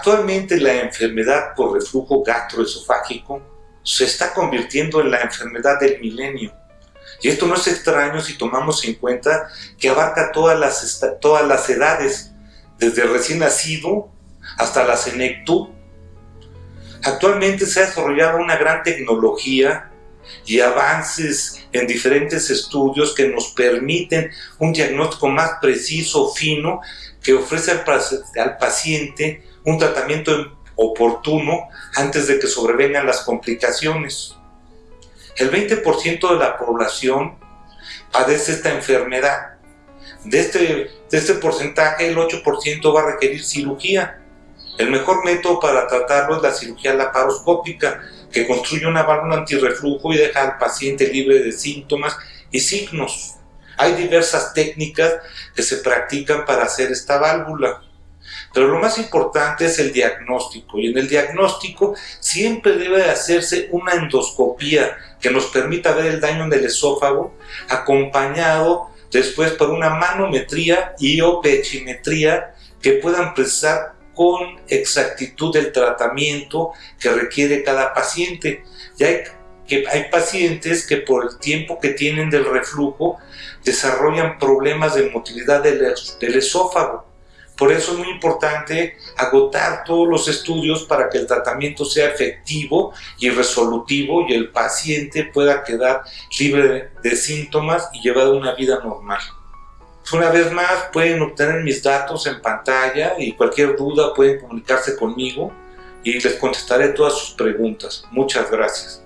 Actualmente la enfermedad por reflujo gastroesofágico se está convirtiendo en la enfermedad del milenio. Y esto no es extraño si tomamos en cuenta que abarca todas las, todas las edades, desde recién nacido hasta la senectud. Actualmente se ha desarrollado una gran tecnología y avances en diferentes estudios que nos permiten un diagnóstico más preciso, fino, que ofrece al paciente un tratamiento oportuno antes de que sobrevengan las complicaciones. El 20% de la población padece esta enfermedad. De este, de este porcentaje, el 8% va a requerir cirugía. El mejor método para tratarlo es la cirugía laparoscópica, que construye una válvula antirreflujo y deja al paciente libre de síntomas y signos. Hay diversas técnicas que se practican para hacer esta válvula. Pero lo más importante es el diagnóstico y en el diagnóstico siempre debe de hacerse una endoscopía que nos permita ver el daño en el esófago acompañado después por una manometría y o pechimetría que puedan precisar con exactitud el tratamiento que requiere cada paciente. Ya hay, que hay pacientes que por el tiempo que tienen del reflujo desarrollan problemas de motilidad del, del esófago por eso es muy importante agotar todos los estudios para que el tratamiento sea efectivo y resolutivo y el paciente pueda quedar libre de síntomas y llevar una vida normal. Una vez más, pueden obtener mis datos en pantalla y cualquier duda pueden comunicarse conmigo y les contestaré todas sus preguntas. Muchas gracias.